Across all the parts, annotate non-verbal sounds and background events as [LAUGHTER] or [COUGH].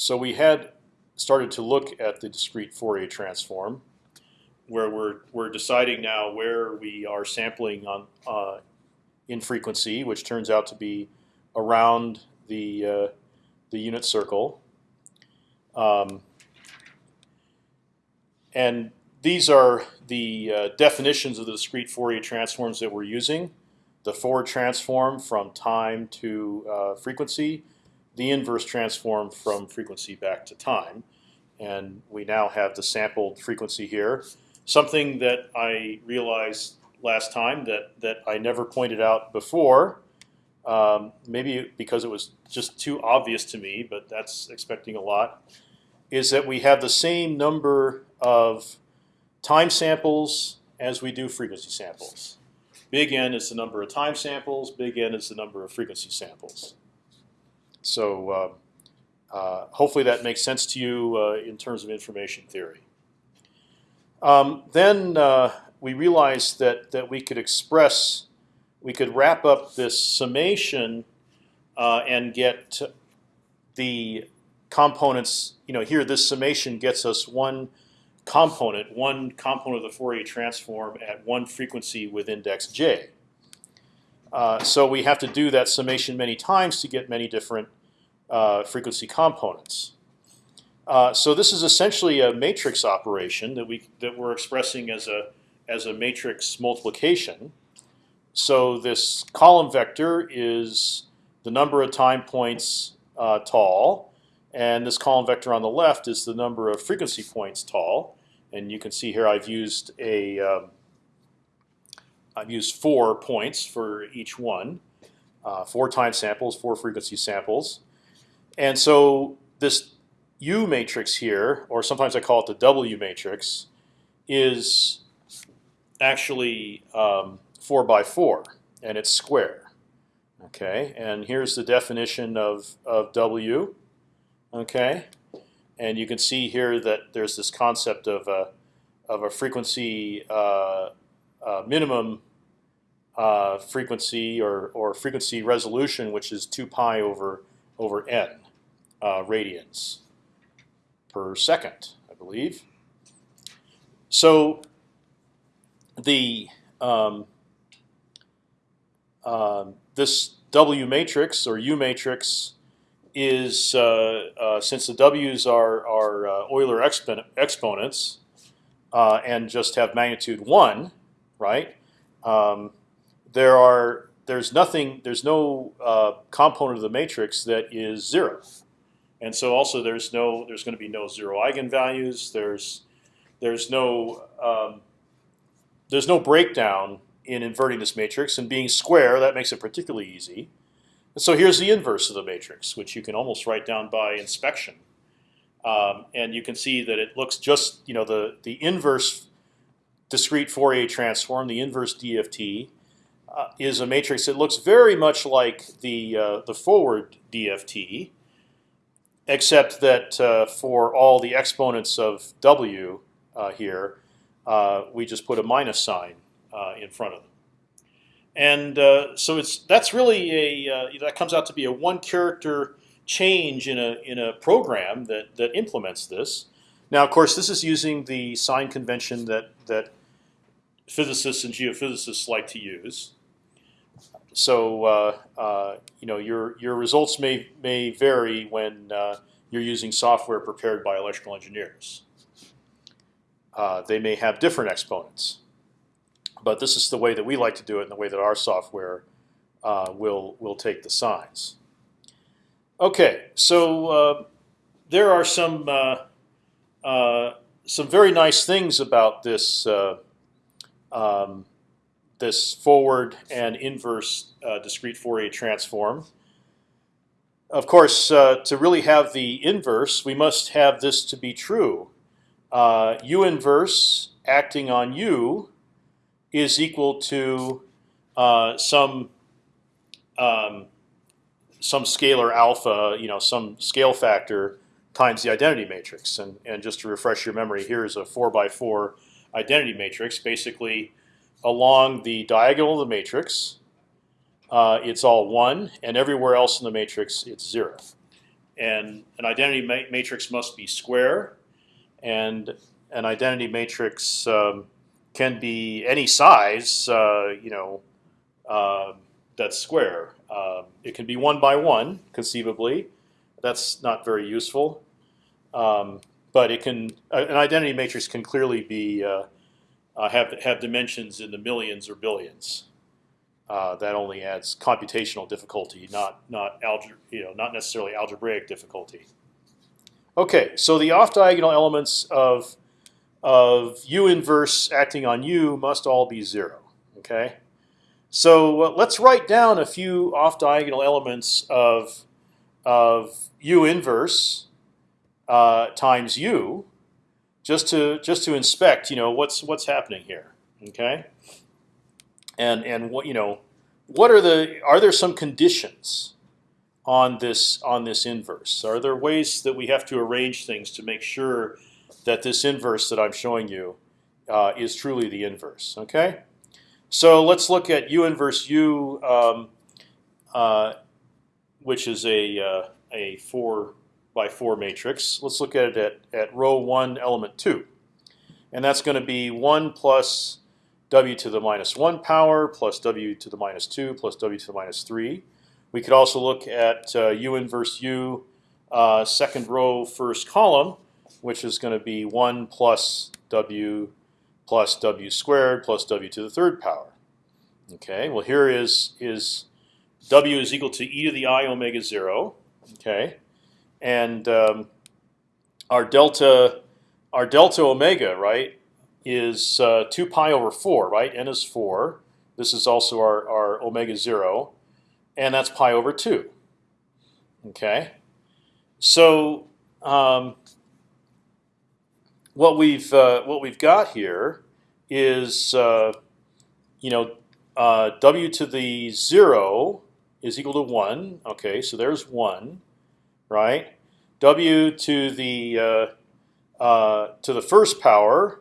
So we had started to look at the discrete Fourier transform, where we're we're deciding now where we are sampling on uh, in frequency, which turns out to be around the uh, the unit circle. Um, and these are the uh, definitions of the discrete Fourier transforms that we're using. The forward transform from time to uh, frequency, the inverse transform from frequency back to time. And we now have the sampled frequency here. Something that I realized last time that, that I never pointed out before, um, maybe because it was just too obvious to me, but that's expecting a lot, is that we have the same number of time samples as we do frequency samples. Big N is the number of time samples. Big N is the number of frequency samples. So uh, uh, hopefully that makes sense to you uh, in terms of information theory. Um, then uh, we realized that that we could express, we could wrap up this summation and get the components. You know, here this summation gets us one component, one component of the Fourier transform at one frequency with index j. Uh, so we have to do that summation many times to get many different uh, frequency components. Uh, so this is essentially a matrix operation that we that we're expressing as a as a matrix multiplication. So this column vector is the number of time points uh, tall, and this column vector on the left is the number of frequency points tall. And you can see here I've used a um, I've used four points for each one, uh, four time samples, four frequency samples, and so this U matrix here, or sometimes I call it the W matrix, is actually um, four by four, and it's square. Okay, and here's the definition of of W. Okay, and you can see here that there's this concept of a of a frequency uh, uh, minimum uh, frequency or or frequency resolution, which is two pi over over n uh, radians per second, I believe. So the um, uh, this W matrix or U matrix is uh, uh, since the w's are are Euler expo exponents and just have magnitude one, right? Um, there are there's nothing there's no component of the matrix that is zero, and so also there's no there's going to be no zero eigenvalues. There's there's no um, there's no breakdown in inverting this matrix and being square. That makes it particularly easy. And So here's the inverse of the matrix, which you can almost write down by inspection. Um, and you can see that it looks just, you know, the, the inverse discrete Fourier transform, the inverse DFT, uh, is a matrix that looks very much like the, uh, the forward DFT, except that uh, for all the exponents of W uh, here, uh, we just put a minus sign uh, in front of them. And so it's that's really a that comes out to be a one character change in a in a program that that implements this. Now, of course, this is using the sign convention that that physicists and geophysicists like to use. So uh, uh, you know your your results may may vary when uh, you're using software prepared by electrical engineers. Uh, they may have different exponents but this is the way that we like to do it, and the way that our software uh, will will take the signs. Okay, so there are some some very nice things about this uh, um, this forward and inverse uh, discrete Fourier transform. Of course, to really have the inverse, we must have this to be true. U inverse acting on U is equal to uh, some um, some scalar alpha, you know, some scale factor times the identity matrix. And and just to refresh your memory, here is a four by four identity matrix. Basically, along the diagonal of the matrix, uh, it's all one, and everywhere else in the matrix, it's zero. and an identity ma matrix must be square, and an identity matrix um, can be any size. Uh, you know, uh, that's square. Um, it can be one by one, conceivably. That's not very useful. Um, but it can an identity matrix can clearly be uh, uh, have have dimensions in the millions or billions. Uh, that only adds computational difficulty, not not algebra, you know, not necessarily algebraic difficulty. Okay, so the off-diagonal elements of of U inverse acting on U must all be zero. Okay, so uh, let's write down a few off-diagonal elements of of U inverse uh, times U, just to just to inspect, you know, what's what's happening here. Okay, and and what you know, what are the are there some conditions on this on this inverse? Are there ways that we have to arrange things to make sure that this inverse that I'm showing you uh, is truly the inverse? Okay, so let's look at U inverse U, um, uh, which is a uh, a four by four matrix. Let's look at it at, at row one, element two, and that's going to be one plus w to the minus one power plus w to the minus two plus w to the minus three. We could also look at uh, u inverse u, uh, second row, first column, which is going to be one plus w plus w squared plus w to the third power. Okay. Well, here is is w is equal to e to the i omega zero. Okay and um, our delta our delta omega right is uh, two pi over four right n is four. This is also our our omega zero, and that's pi over two. Okay, so um, what we've uh, what we've got here is uh, you know uh, w to the zero is equal to one. Okay, so there's one right? W to the uh, uh, to the first power,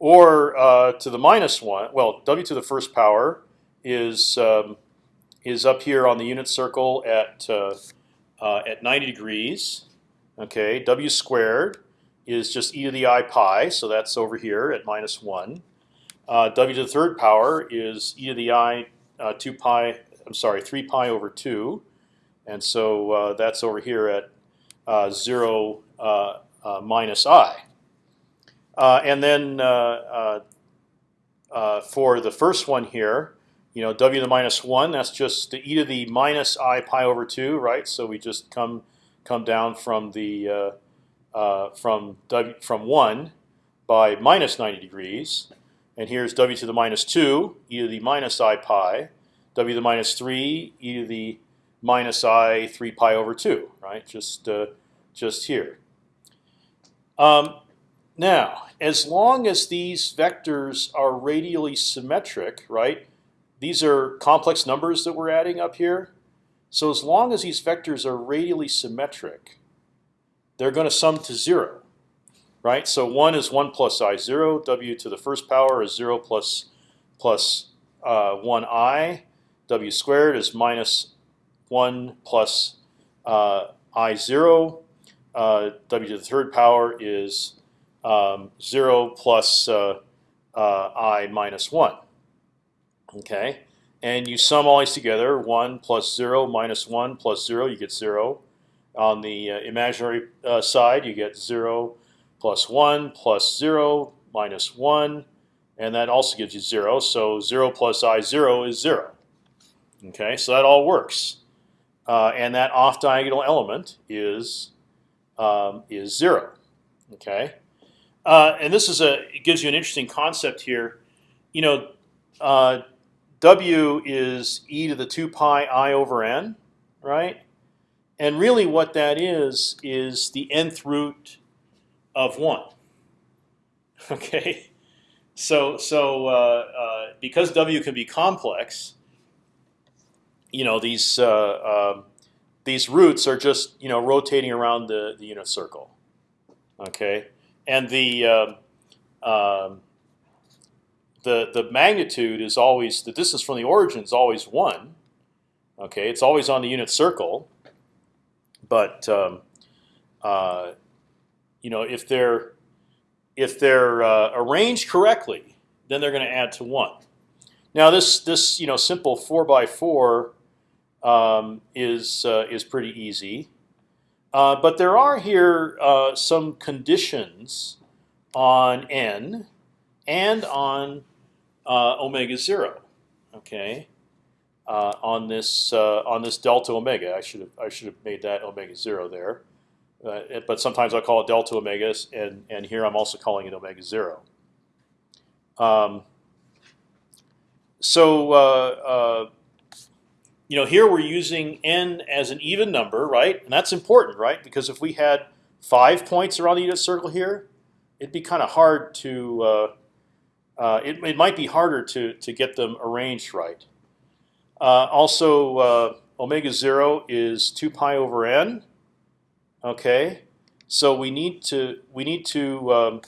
or uh, to the minus one. Well, W to the first power is um, is up here on the unit circle at uh, uh, at 90 degrees. Okay, W squared is just e to the i pi, so that's over here at minus one. Uh, w to the third power is e to the i two pi. I'm sorry, three pi over two. And so uh, that's over here at uh, 0 uh, uh, minus i. and then for the first one here, you know, w to the minus one, that's just the e to the minus i pi over two, right? So we just come come down from the uh, uh, from w from one by minus 90 degrees, and here's w to the minus two, e to the minus i pi, w to the minus three, e to the minus i 3 pi over 2, right? Just, uh, just here. Um, now, as long as these vectors are radially symmetric, right? These are complex numbers that we're adding up here. So as long as these vectors are radially symmetric, they're going to sum to zero, right? So one is one plus i zero. W to the first power is zero plus plus uh, one i. W squared is minus 1 plus uh, i zero. Uh, w to the third power is um, zero plus uh, uh, i minus one. Okay, and you sum all these together: one plus zero minus one plus zero, you get zero. On the uh, imaginary side, you get zero plus one plus zero minus one, and that also gives you zero. So zero plus i zero is zero. Okay, so that all works uh, and that off diagonal element is um, is zero. Okay, uh, and this is a it gives you an interesting concept here. You know, uh, W is e to the two pi i over n, right? And really, what that is is the nth root of one. [LAUGHS] Okay, so so uh, uh, because W can be complex, you know these uh, um, these roots are just you know rotating around the, the unit circle. Okay, and the um, um, the the magnitude is always the distance from the origin is always one. Okay, it's always on the unit circle, but uh, you know, if they're if they're uh, arranged correctly, then they're going to add to one. Now this this you know simple four by four um, is uh, is pretty easy, uh, but there are here uh, some conditions on n and on uh, omega zero. Okay, uh, on this uh, on this delta omega. I should have I should have made that omega zero there, but sometimes I call it delta omega, and and here I'm also calling it omega zero. Um, so you know here we're using n as an even number, right? And that's important, right? Because if we had five points around the unit circle here, it'd be kind of hard to uh, it, it might be harder to to get them arranged right. Uh, also, uh, omega zero is two pi over n. Okay, so we need to we need to um,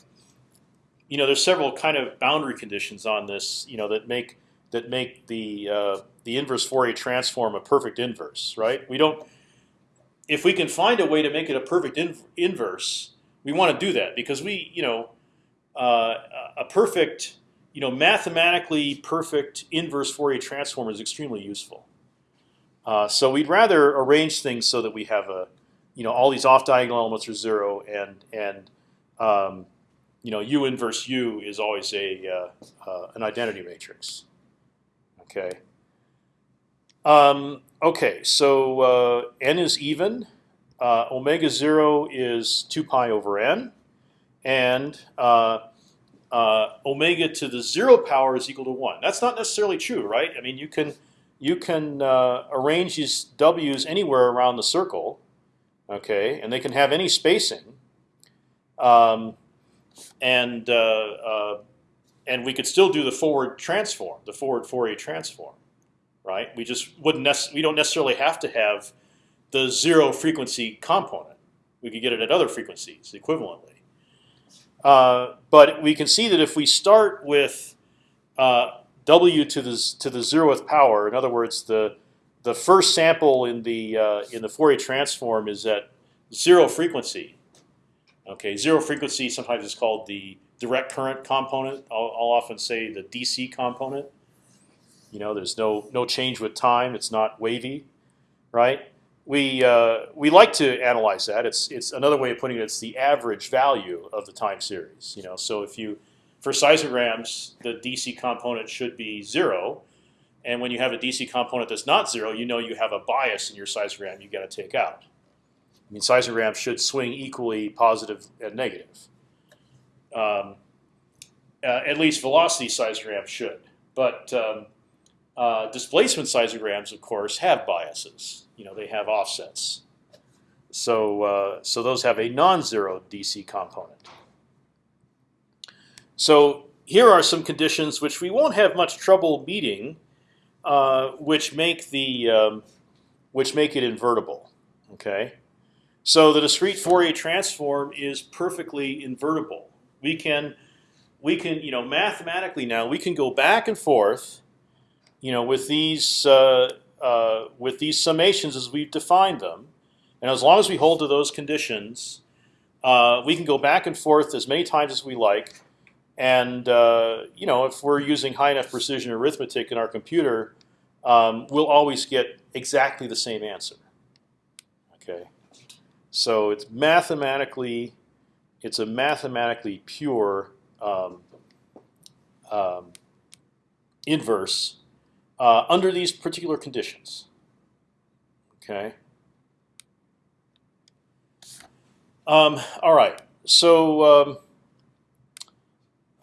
you know there's several kind of boundary conditions on this you know that make that make the uh, the inverse Fourier transform a perfect inverse, right? We don't if we can find a way to make it a perfect in, inverse, we want to do that because we you know uh, a perfect you know, mathematically perfect inverse Fourier transform is extremely useful. Uh, so we'd rather arrange things so that we have a, you know, all these off diagonal elements are zero, and and um, you know, U inverse U is always a uh, uh, an identity matrix. Okay. Um, okay, so uh, n is even. Uh, omega zero is two pi over n, and uh, uh, omega to the zero power is equal to one. That's not necessarily true, right? I mean, you can you can uh, arrange these w's anywhere around the circle, okay, and they can have any spacing, um, and uh, uh and we could still do the forward transform, the forward Fourier transform, right? We just wouldn't we don't necessarily have to have the zero frequency component. We could get it at other frequencies equivalently. Uh, but we can see that if we start with uh, w to the to the zeroth power, in other words, the the first sample in the uh, in the Fourier transform is at zero frequency. Okay, zero frequency sometimes is called the direct current component. I'll, I'll often say the DC component. You know, there's no no change with time. It's not wavy, right? we uh, we like to analyze that. It's it's another way of putting it. It's the average value of the time series. You know, so if you for seismograms, the DC component should be zero, and when you have a DC component that's not zero, you know you have a bias in your seismogram you got to take out. I mean, seismograms should swing equally positive and negative. Um, uh, at least velocity seismograms should, but um, uh, displacement seismograms, of course, have biases you know they have offsets. So uh, so those have a non-zero DC component. So here are some conditions which we won't have much trouble meeting, uh, which make the um, which make it invertible. Okay, so the discrete Fourier transform is perfectly invertible. We can we can you know mathematically now we can go back and forth, you know, with these uh, uh, with these summations as we've defined them, and as long as we hold to those conditions, uh, we can go back and forth as many times as we like. And uh, you know, if we're using high enough precision arithmetic in our computer, um, we'll always get exactly the same answer. Okay, so it's mathematically, it's a mathematically pure um, um, inverse uh, under these particular conditions. Okay. Um, all right. So um,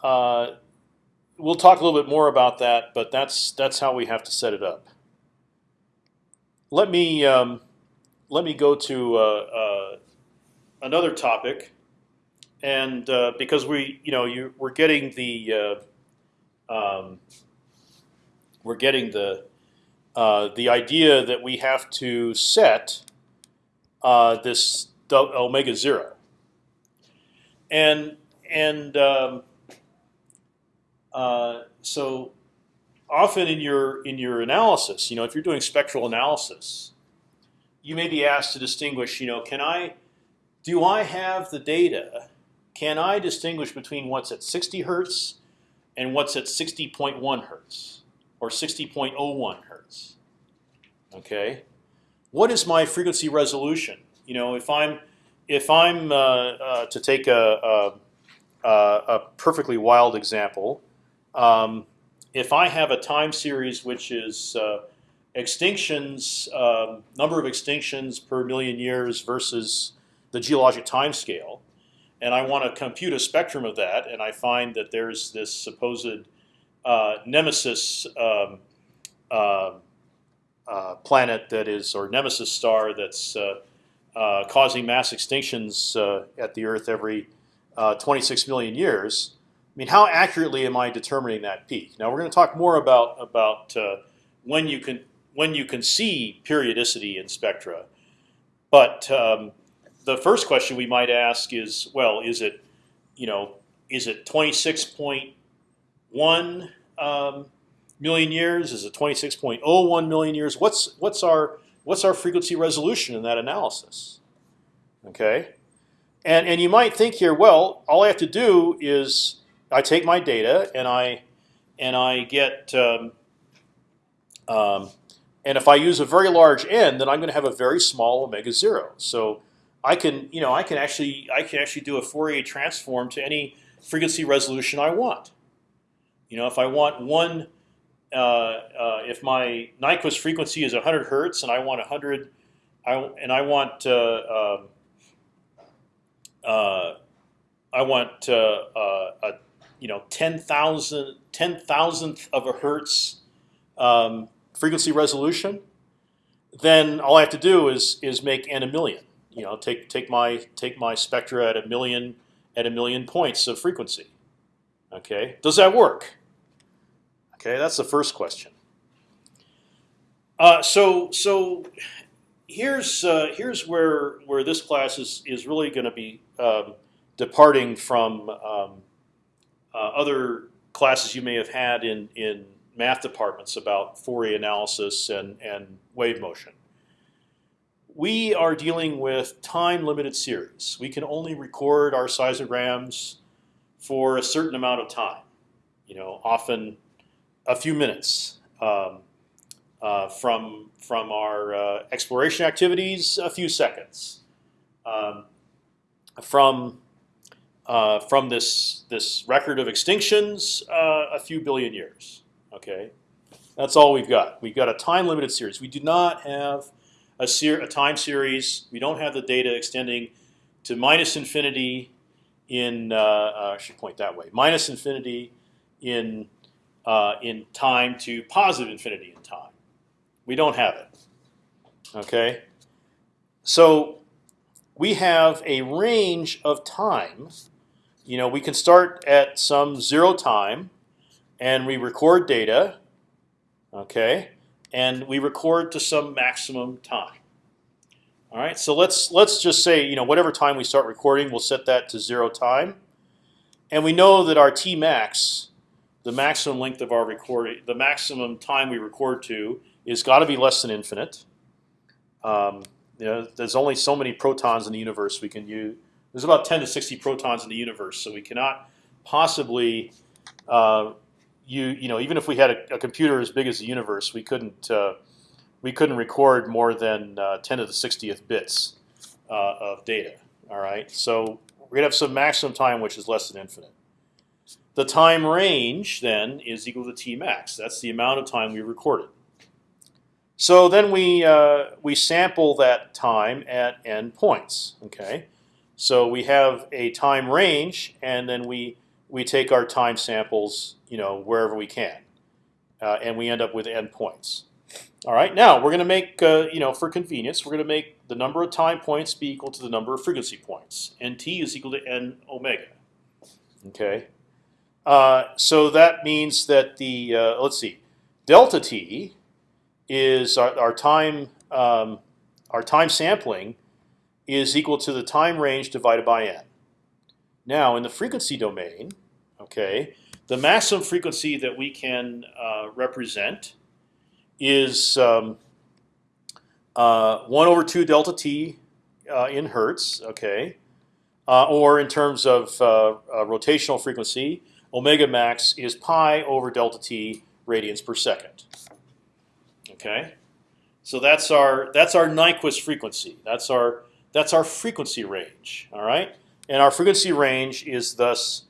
uh, we'll talk a little bit more about that, but that's that's how we have to set it up. Let me um, let me go to uh, uh another topic, and uh, because we you know you we're getting the uh, um, we're getting the uh, the idea that we have to set uh, this omega zero, and and um, uh, so often in your in your analysis, you know, if you're doing spectral analysis, you may be asked to distinguish, you know, can I do I have the data? Can I distinguish between what's at 60 hertz and what's at 60.1 hertz or 60.01 hertz? Okay, what is my frequency resolution? You know, if I'm if I'm uh, uh, to take a, a, a, perfectly wild example, um, if I have a time series which is uh, extinctions, um, number of extinctions per million years versus the geologic time scale, and I want to compute a spectrum of that, and I find that there's this supposed uh, nemesis um, uh, uh, planet that is, or nemesis star that's uh, uh, causing mass extinctions uh, at the Earth every 26 million years. I mean, how accurately am I determining that peak? Now we're going to talk more about about when you can when you can see periodicity in spectra, but um, the first question we might ask is, well, is it, you know, is it 26.1 um, million years? Is it 26.01 million years? What's what's our what's our frequency resolution in that analysis? Okay, and and you might think here, well, all I have to do is I take my data and I and I get um, um, and if I use a very large n, then I'm going to have a very small omega zero. So I can, you know, I can actually, I can actually do a Fourier transform to any frequency resolution I want. You know, if I want one, uh, uh, if my Nyquist frequency is 100 hertz and I want 100, I, and I want, uh, um, uh I want uh, a, you know, 10,000 10 thousandth of a hertz um, frequency resolution, then all I have to do is is make n a million you know, take take my take my spectra at a million at a million points of frequency. Okay, does that work? Okay, that's the first question. Uh, so so here's uh, here's where where this class is is really going to be um, departing from um, uh, other classes you may have had in in math departments about Fourier analysis and and wave motion we are dealing with time-limited series. We can only record our seismograms for a certain amount of time. You know, often a few minutes um, uh, from from our uh, exploration activities, a few seconds. Um, from uh, from this this record of extinctions, uh, a few billion years. Okay, that's all we've got. We've got a time-limited series. We do not have a, ser a time series. We don't have the data extending to minus infinity in. Uh, uh, I should point that way. Minus infinity in uh, in time to positive infinity in time. We don't have it. Okay, so we have a range of time. You know, we can start at some zero time, and we record data. Okay, and we record to some maximum time. All right, so let's let's just say you know whatever time we start recording, we'll set that to zero time, and we know that our t max, the maximum length of our recording, the maximum time we record to, is got to be less than infinite. Um, you know, there's only so many protons in the universe we can use. There's about 10 to 60 protons in the universe, so we cannot possibly uh, you you know even if we had a, a, computer as big as the universe, we couldn't uh, we couldn't record more than uh, 10 to the 60th bits uh, of data. All right, so we're gonna have some maximum time which is less than infinite. The time range then is equal to t max. That's the amount of time we recorded. So then we uh, we sample that time at n points. Okay, so we have a time range, and then we we take our time samples, you know, wherever we can, uh, and we end up with n points. All right, now we're going to make, uh, you know, for convenience, we're going to make the number of time points be equal to the number of frequency points. Nt is equal to n omega. Okay, uh, so that means that the uh, let's see, delta t is our, our time um, our time sampling is equal to the time range divided by n. Now in the frequency domain, Okay, the maximum frequency that we can uh, represent is um, uh, one over two delta t uh, in hertz, okay, uh, or in terms of rotational frequency, omega max is pi over delta t radians per second. Okay, so that's our that's our Nyquist frequency. That's our that's our frequency range. All right, and our frequency range is thus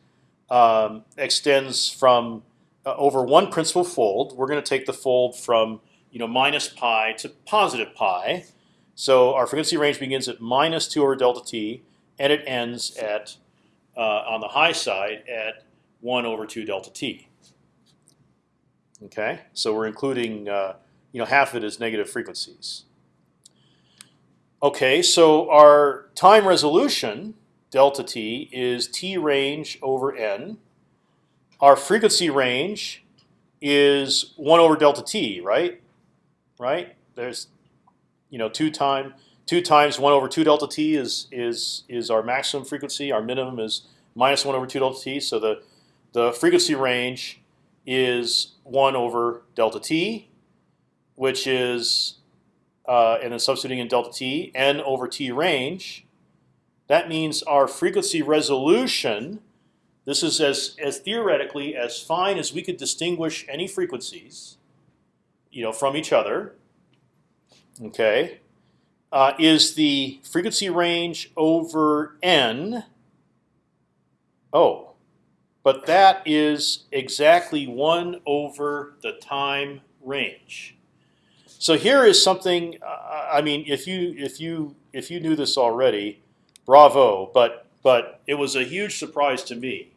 um, extends from uh, over one principal fold. We're going to take the fold from you know minus pi to positive pi. So our frequency range begins at minus two over delta t, and it ends at uh, on the high side at one over two delta t. Okay, so we're including uh, you know half of it is negative frequencies. Okay, so our time resolution delta t is t range over n. Our frequency range is one over delta t, right? Right? There's, you know, two time two times one over two delta t is is is our maximum frequency. Our minimum is minus one over two delta t. So the the frequency range is one over delta t, which is uh, and then substituting in delta t n over t range. That means our frequency resolution. This is as as theoretically as fine as we could distinguish any frequencies, you know, from each other. Okay, uh, is the frequency range over n. Oh, but that is exactly one over the time range. So here is something. Uh, I mean, if you if you if you knew this already, bravo. But but it was a huge surprise to me.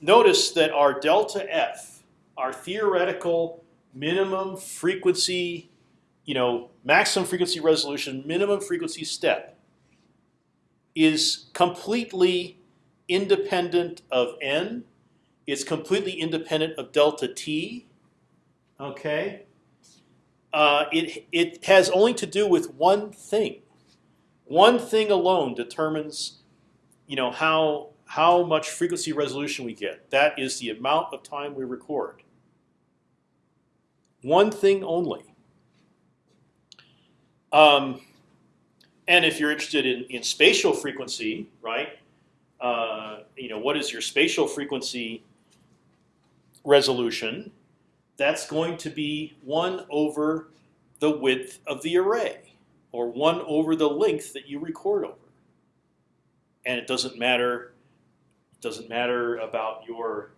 Notice that our delta f, our theoretical minimum frequency, you know, maximum frequency resolution, minimum frequency step, is completely independent of n. It's completely independent of delta t. Okay. Uh, it it has only to do with one thing. One thing alone determines, you know, how how much frequency resolution we get. That is the amount of time we record. One thing only. Um, and if you're interested in, in spatial frequency, right? Uh, you know, what is your spatial frequency resolution? That's going to be one over the width of the array, or one over the length that you record over. And it doesn't matter. Doesn't matter about your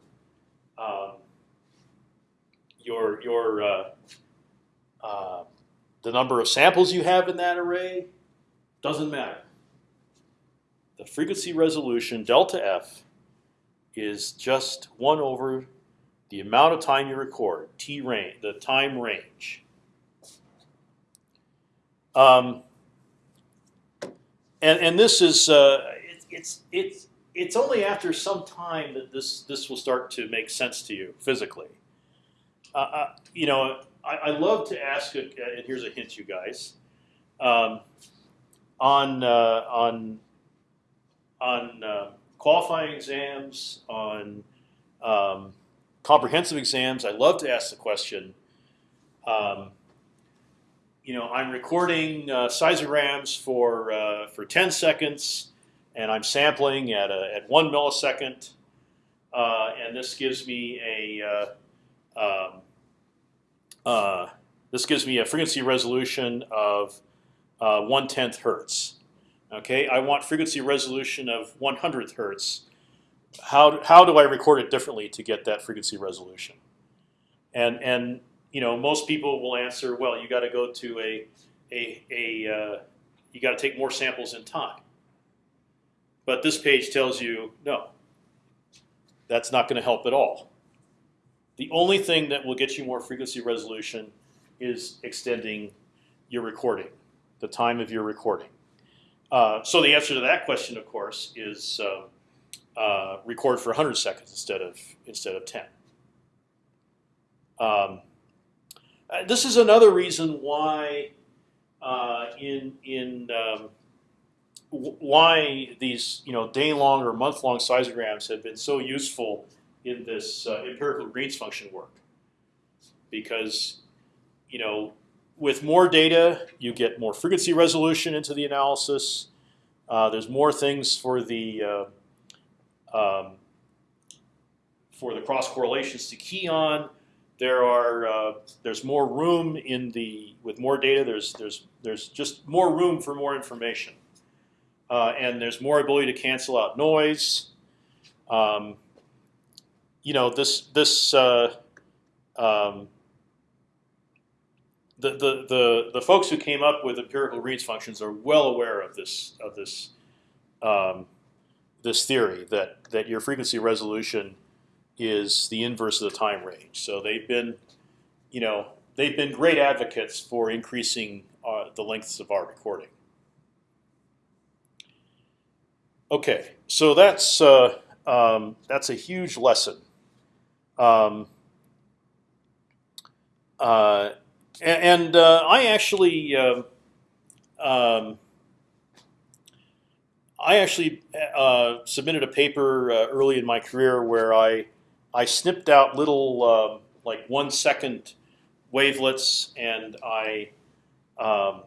um, your your uh, uh, the number of samples you have in that array. Doesn't matter the frequency resolution delta f is just one over the amount of time you record, t range, the time range. Um, and and this is uh, it, it's it's it's only after some time that this this will start to make sense to you physically. Uh, uh, you know, I, I, love to ask, a, and here's a hint, you guys, um, on uh, on on uh, qualifying exams, on um, comprehensive exams, I love to ask the question. Um, you know, I'm recording uh, seismograms for uh, for 10 seconds, and I'm sampling at a, at one millisecond, uh, and this gives me a uh, um, uh, this gives me a frequency resolution of uh, one tenth hertz. Okay, I want frequency resolution of 100th hertz. How how do I record it differently to get that frequency resolution? And and you know most people will answer, well, you got to go to a a a uh, you got to take more samples in time. But this page tells you no. That's not going to help at all. The only thing that will get you more frequency resolution is extending your recording, the time of your recording. Uh, so the answer to that question, of course, is uh, uh, record for 100 seconds instead of instead of 10. Um, uh, this is another reason why uh, in in um, why these you know day long or month long seismograms have been so useful in this empirical Green's function work, because you know with more data, you get more frequency resolution into the analysis. Uh, there's more things for the uh, um, for the cross correlations to key on. There are uh, there's more room in the with more data. There's there's there's just more room for more information, uh, and there's more ability to cancel out noise. Um, you know this this uh, um, the, the the the folks who came up with empirical Green's functions are well aware of this of this um, this theory that that your frequency resolution is the inverse of the time range. So they've been, you know, they've been great advocates for increasing uh, the lengths of our recording. Okay, so that's uh, um, that's a huge lesson. Um, uh, and uh, I actually um, um, I actually uh, submitted a paper uh, early in my career where I I snipped out little uh, like one second wavelets, and I um,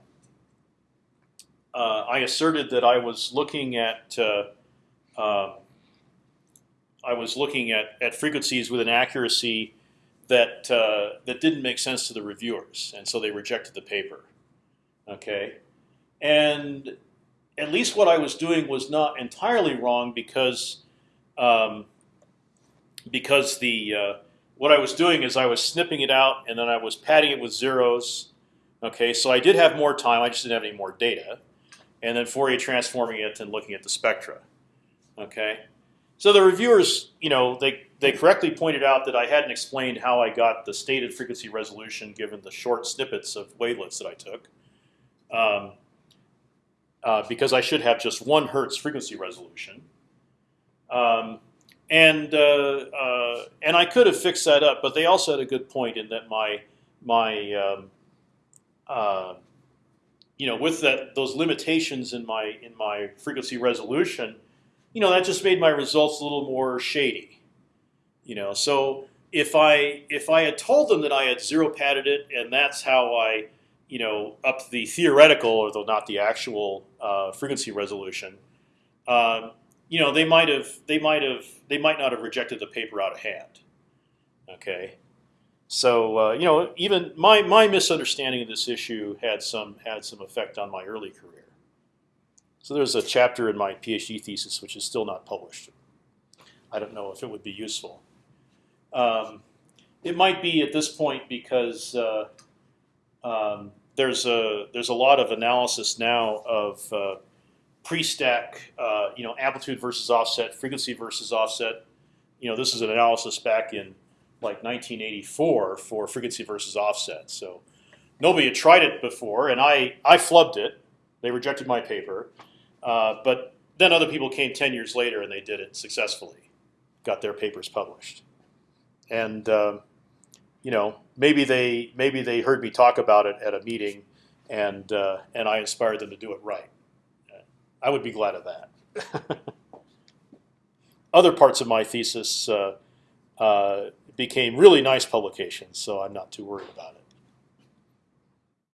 uh, I asserted that I was looking at uh, uh, I was looking at, at frequencies with an accuracy that uh, that didn't make sense to the reviewers, and so they rejected the paper. Okay, and at least what I was doing was not entirely wrong because um, because the uh, what I was doing is I was snipping it out and then I was padding it with zeros. Okay, so I did have more time. I just didn't have any more data, and then Fourier transforming it and looking at the spectra. Okay, so the reviewers, you know, they they correctly pointed out that I hadn't explained how I got the stated frequency resolution given the short snippets of wavelets that I took. Um, uh, because I should have just one hertz frequency resolution. Um, and uh, uh, and I could have fixed that up, but they also had a good point in that my my um, uh, you know with that those limitations in my in my frequency resolution, you know that just made my results a little more shady. You know, so if I if I had told them that I had zero padded it and that's how I you know up the theoretical, although not the actual uh, frequency resolution, um, you know, they might have, they might have, they might not have rejected the paper out of hand. Okay, so uh, you know, even my my misunderstanding of this issue had some had some effect on my early career. So there's a chapter in my PhD thesis which is still not published. I don't know if it would be useful. Um, it might be at this point because uh, um, there's a there's a lot of analysis now of uh, pre-stack, uh, you know, amplitude versus offset, frequency versus offset. You know, this is an analysis back in like 1984 for frequency versus offset. So nobody had tried it before, and I I flubbed it. They rejected my paper, uh, but then other people came 10 years later and they did it successfully, got their papers published, and uh, you know maybe they maybe they heard me talk about it at a meeting, and uh, and I inspired them to do it right. I would be glad of that. [LAUGHS] Other parts of my thesis uh, uh, became really nice publications, so I'm not too worried about it.